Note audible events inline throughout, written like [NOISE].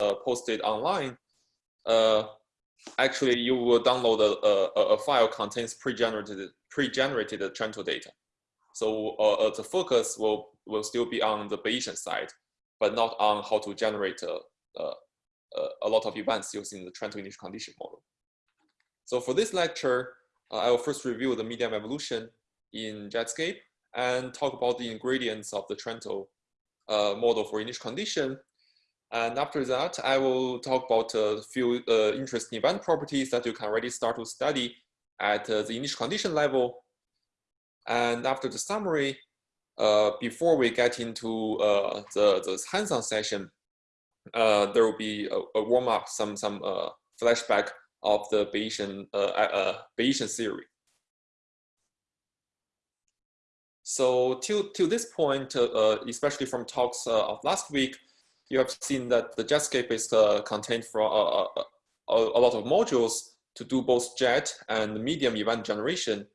uh, posted online, uh, actually you will download a, a, a file contains pre-generated pre-generated Trento data. So uh, uh, the focus will, will still be on the Bayesian side, but not on how to generate a, a, lot of events using the Trento initial condition model. So for this lecture, uh, I will first review the medium evolution in Jetscape and talk about the ingredients of the Trento uh, model for initial condition. And after that, I will talk about a few uh, interesting event properties that you can already start to study at uh, the initial condition level. And after the summary, uh, before we get into the, the hands-on session, there will be a, a warm-up, some, some flashback of the Bayesian, Bayesian theory. So till, till this point, uh, especially from talks uh, of last week, you have seen that the Jetscape is uh, contained for a, a, lot of modules to do both jet and medium event generation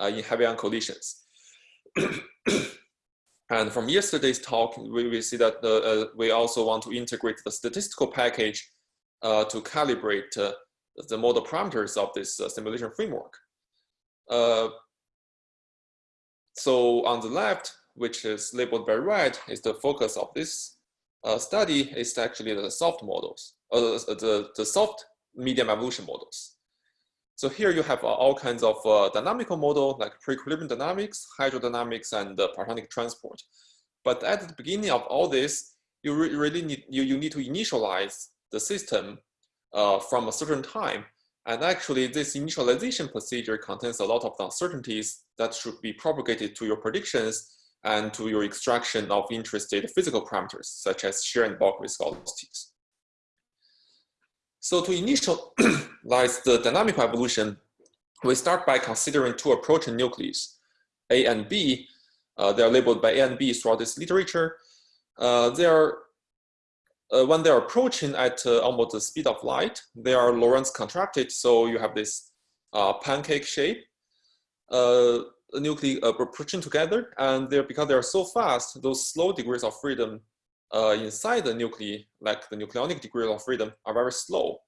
uh, in heavy-ion collisions. [CLEARS THROAT] and from yesterday's talk, we, we see that uh, we also want to integrate the statistical package to calibrate the model parameters of this simulation framework. So on the left, which is labeled by red, is the focus of this uh, study is actually the soft models, uh, the, the soft medium evolution models. So here you have uh, all kinds of uh, dynamical model like pre-equilibrium dynamics, hydrodynamics, and uh, partonic transport. But at the beginning of all this, you re really need you, you need to initialize the system uh, from a certain time and actually, this initialization procedure contains a lot of uncertainties that should be propagated to your predictions and to your extraction of interested physical parameters, such as shear and bulk viscosities. So to initialize the dynamic evolution, we start by considering two approaching nucleus, A and B. Uh, they are labeled by A and B throughout this literature. Uh, they are uh, when they're approaching at uh, almost the speed of light, they are Lorentz contracted. So you have this uh, pancake shape, uh, nuclei uh, approaching together. And they're, because they're so fast, those slow degrees of freedom uh, inside the nuclei, like the nucleonic degrees of freedom, are very slow.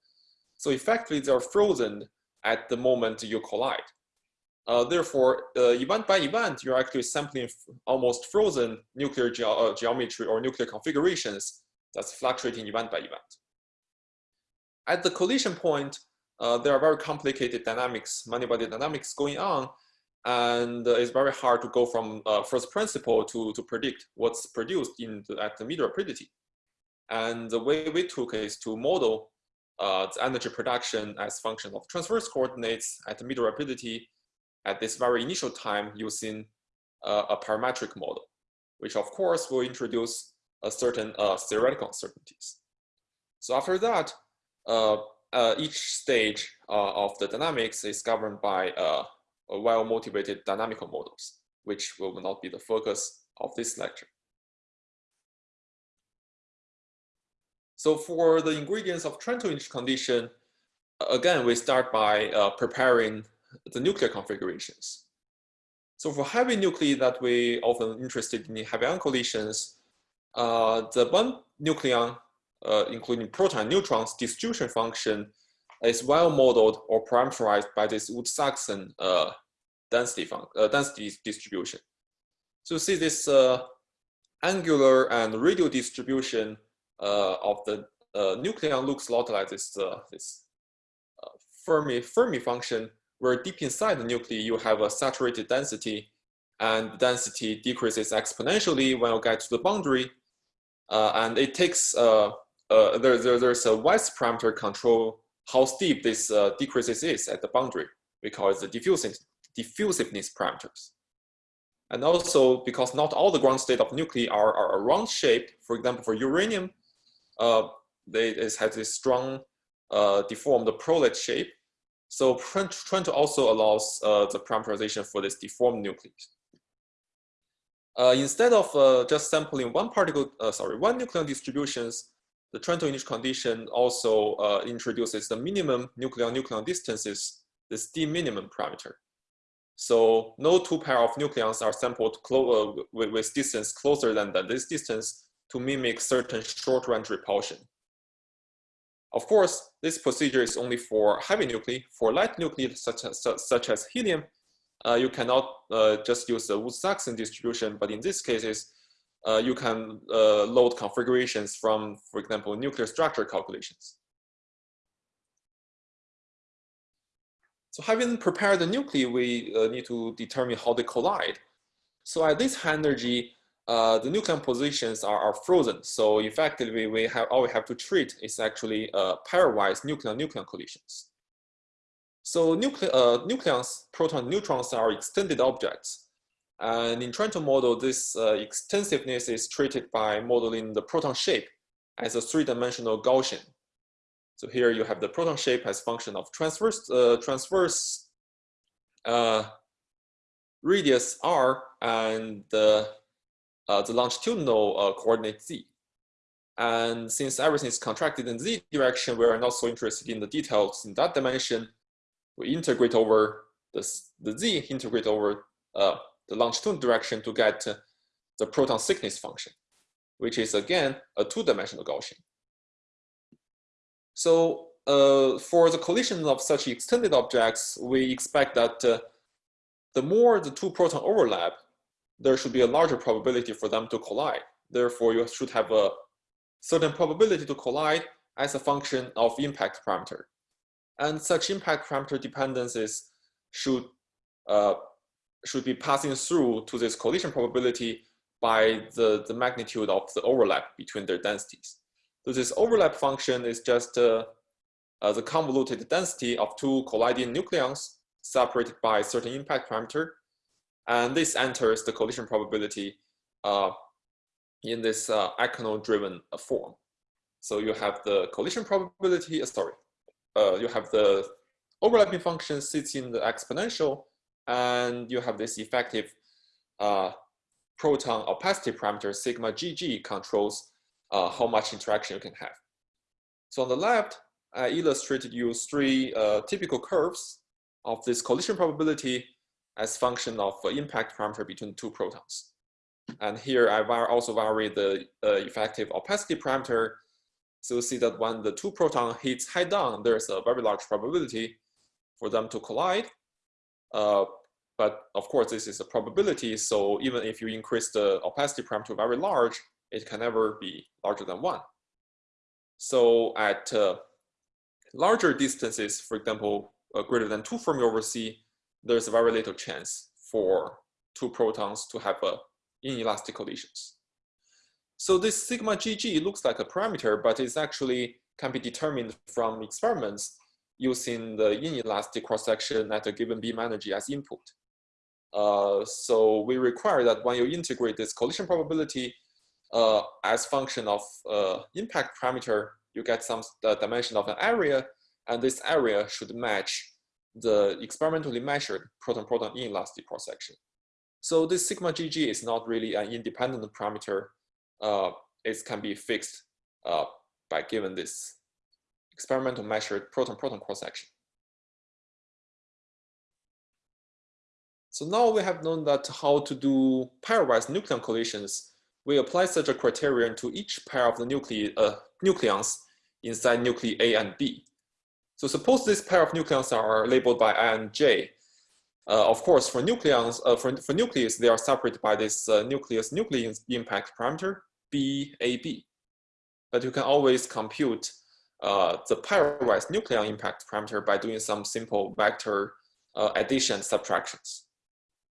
So effectively, they're frozen at the moment you collide. Uh, therefore, uh, event by event, you're actually sampling almost frozen nuclear ge uh, geometry or nuclear configurations that's fluctuating event by event. At the collision point, uh, there are very complicated dynamics, many-body dynamics going on, and it's very hard to go from uh, first principle to, to predict what's produced in the, at the middle rapidity. And the way we took is to model uh, the energy production as function of transverse coordinates at the middle rapidity at this very initial time using uh, a parametric model, which of course will introduce a certain uh, theoretical uncertainties. So after that, uh, uh, each stage of the dynamics is governed by well-motivated dynamical models, which will not be the focus of this lecture. So for the ingredients of Trento initial condition, again, we start by uh, preparing the nuclear configurations. So for heavy nuclei that we often interested in heavy ion collisions, uh, the one nucleon, uh, including proton neutrons distribution function is well modeled or parameterized by this Woods-Saxon uh, density, density distribution. So see this angular and radial distribution of the nucleon looks a lot like this, this Fermi, Fermi function where deep inside the nuclei you have a saturated density and density decreases exponentially when you get to the boundary uh, and it takes, uh, uh, there, there, there's a Weiss parameter control how steep this uh, decreases is at the boundary because the diffusiveness, diffusiveness parameters. And also because not all the ground state of nuclei are, are round shaped, for example, for uranium, uh, they, it has this strong uh, deformed prolate shape. So Trento also allows uh, the parameterization for this deformed nucleus. Uh, instead of uh, just sampling one particle, uh, sorry, one nucleon distributions, the Trento initial condition also uh, introduces the minimum nucleon-nucleon distances, this D minimum parameter. So no two pair of nucleons are sampled uh, with, with, distance closer than, than this distance to mimic certain short range repulsion. Of course, this procedure is only for heavy nuclei. For light nuclei, such as, such as helium, uh, you cannot uh, just use the Woods-Saxon distribution, but in these cases, uh, you can uh, load configurations from, for example, nuclear structure calculations. So having prepared the nuclei, we uh, need to determine how they collide. So at this high energy, uh, the nucleon positions are, are frozen. So effectively, we have all we have to treat is actually uh, pairwise nucleon-nucleon collisions. So nucle uh, nucleons, proton, neutrons are extended objects. And in trying to model this uh, extensiveness is treated by modeling the proton shape as a three-dimensional Gaussian. So here you have the proton shape as function of transverse, uh, transverse uh, radius r and the uh, the longitudinal uh, coordinate z. And since everything is contracted in z direction, we are not so interested in the details in that dimension. We integrate over this, the z, integrate over uh, the longitudinal direction to get the proton thickness function, which is again a two-dimensional Gaussian. So uh, for the collision of such extended objects, we expect that uh, the more the two proton overlap, there should be a larger probability for them to collide. Therefore, you should have a certain probability to collide as a function of impact parameter. And such impact parameter dependencies should, uh, should be passing through to this collision probability by the, the magnitude of the overlap between their densities. So this overlap function is just uh, uh, the convoluted density of two colliding nucleons separated by a certain impact parameter and this enters the collision probability uh, in this uh, driven form. So you have the collision probability, uh, sorry, uh, you have the overlapping function sits in the exponential, and you have this effective uh, proton opacity parameter sigma GG controls uh, how much interaction you can have. So on the left, I illustrated you three typical curves of this collision probability as function of impact parameter between two protons. And here I also vary the uh, effective opacity parameter. So you see that when the two proton hits head down, there's a very large probability for them to collide. Uh, but of course, this is a probability. So even if you increase the opacity parameter very large, it can never be larger than one. So at uh, larger distances, for example, uh, greater than two Fermi over C, there's very little chance for two protons to have a inelastic collisions. So this sigma GG looks like a parameter, but it actually can be determined from experiments using the inelastic cross-section at a given beam energy as input. Uh, so we require that when you integrate this collision probability uh, as function of uh, impact parameter, you get some dimension of an area, and this area should match the experimentally measured proton-proton inelastic cross-section. So this sigma GG is not really an independent parameter. Uh, it can be fixed uh, by given this experimental measured proton-proton cross-section. So now we have known that how to do pairwise nucleon collisions, we apply such a criterion to each pair of the nuclei, uh, nucleons inside nuclei A and B. So suppose this pair of nucleons are labeled by I and J. Uh, of course, for nucleons, uh, for, for nucleus, they are separated by this uh, nucleus nucleus impact parameter BAB. But you can always compute uh, the pairwise nucleon impact parameter by doing some simple vector uh, addition subtractions.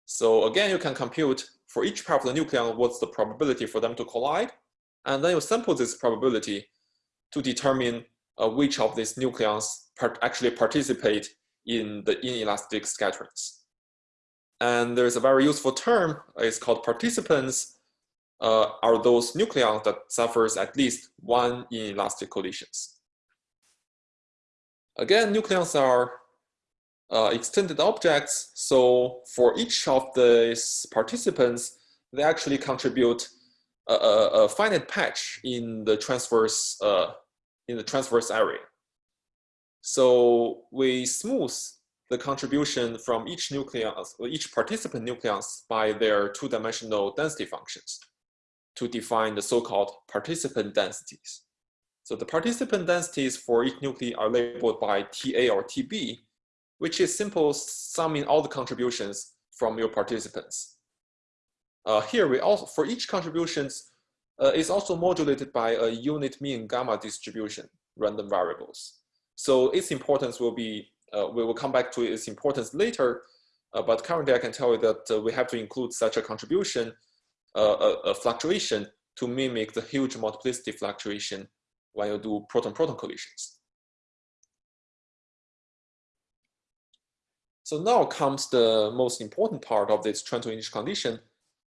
So again, you can compute for each pair of the nucleon what's the probability for them to collide, and then you sample this probability to determine uh, which of these nucleons part actually participate in the inelastic scatterings. And there's a very useful term, it's called participants, uh, are those nucleons that suffers at least one inelastic collisions. Again, nucleons are uh, extended objects, so for each of these participants, they actually contribute a, a, a finite patch in the transverse uh, in the transverse area. So we smooth the contribution from each nucleus, each participant nucleus by their two-dimensional density functions to define the so-called participant densities. So the participant densities for each nuclei are labeled by TA or TB, which is simple summing all the contributions from your participants. Uh, here we also, for each contributions, uh, is also modulated by a unit mean gamma distribution, random variables. So its importance will be, uh, we will come back to its importance later, uh, but currently I can tell you that uh, we have to include such a contribution, uh, a, a, fluctuation to mimic the huge multiplicity fluctuation when you do proton-proton collisions. So now comes the most important part of this Trento initial condition.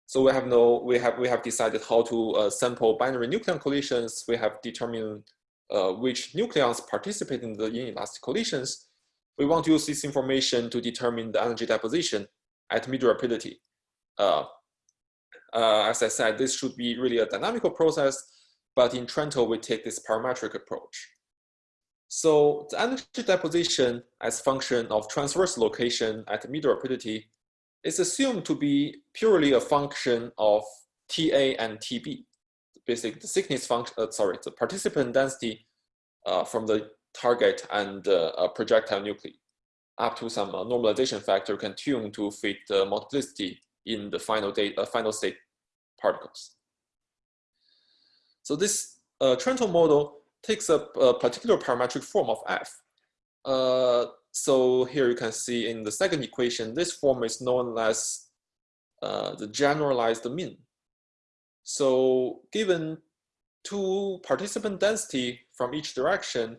So we have no, we have we have decided how to uh, sample binary nucleon collisions. We have determined uh, which nucleons participate in the inelastic collisions. We want to use this information to determine the energy deposition at mid rapidity. Uh, uh, as I said, this should be really a dynamical process, but in Trento, we take this parametric approach. So the energy deposition as function of transverse location at mid rapidity is assumed to be purely a function of TA and TB. Basically, the thickness function, uh, sorry, the participant density uh, from the target and uh, projectile nuclei up to some uh, normalization factor can tune to fit the multiplicity in the final, date, uh, final state particles. So this uh, Trento model takes up a particular parametric form of f. Uh, so here you can see in the second equation, this form is known as uh, the generalized mean. So given two participant density from each direction,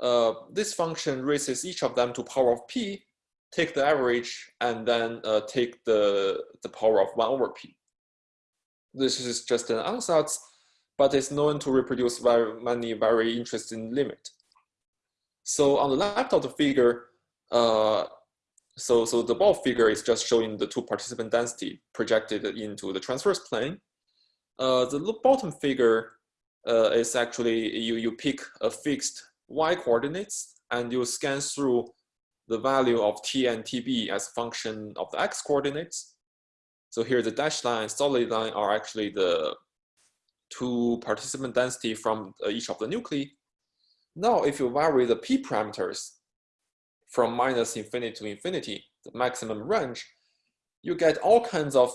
uh, this function raises each of them to power of p, take the average, and then uh, take the, the power of 1 over p. This is just an ansatz, but it's known to reproduce very many very interesting limit. So on the left of the figure, uh, so, so the ball figure is just showing the two participant density projected into the transverse plane. Uh, the bottom figure uh, is actually, you, you pick a fixed y coordinates and you scan through the value of t and tb as a function of the x coordinates. So here the dashed line and solid line are actually the two participant density from uh, each of the nuclei. Now, if you vary the p parameters from minus infinity to infinity, the maximum range, you get all kinds of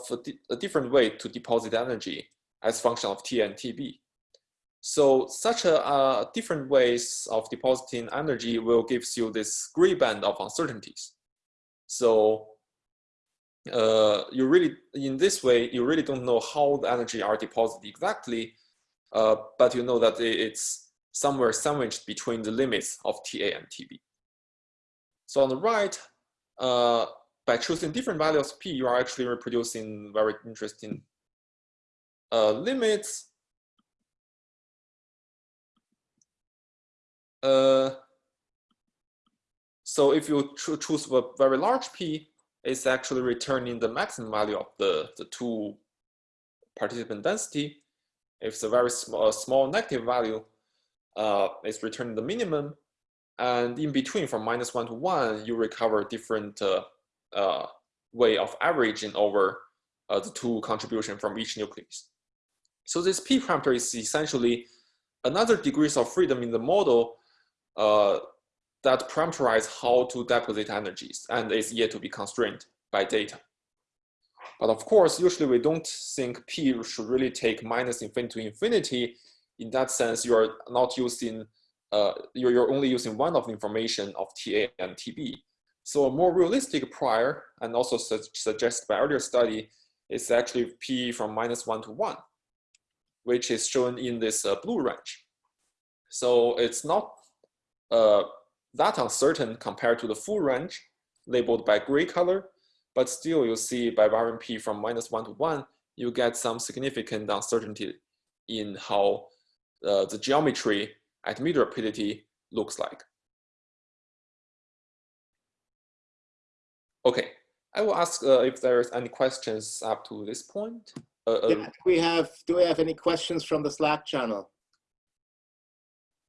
a different way to deposit energy as function of T and TB. So such a uh, different ways of depositing energy will gives you this gray band of uncertainties. So uh, you really, in this way, you really don't know how the energy are deposited exactly, uh, but you know that it's somewhere sandwiched between the limits of TA and TB. So on the right, uh, by choosing different values P, you are actually reproducing very interesting uh, limits Uh, so if you choose a very large p, it's actually returning the maximum value of the, the two participant density. If it's a very small, small negative value, uh, it's returning the minimum. And in between, from minus one to one, you recover different uh, uh, way of averaging over uh, the two contribution from each nucleus. So this p parameter is essentially another degrees of freedom in the model uh, that parameterize how to deposit energies and is yet to be constrained by data. But of course, usually we don't think P should really take minus infinity to infinity. In that sense, you are not using, uh, you're, you're only using one of the information of TA and TB. So a more realistic prior and also su suggested by earlier study is actually P from minus one to one, which is shown in this uh, blue range. So it's not uh, that uncertain compared to the full range labeled by gray color, but still you see by varying p from minus one to one, you get some significant uncertainty in how uh, the geometry at mid rapidity looks like. Okay, I will ask uh, if there's any questions up to this point. Uh, yeah, do we have do we have any questions from the Slack channel?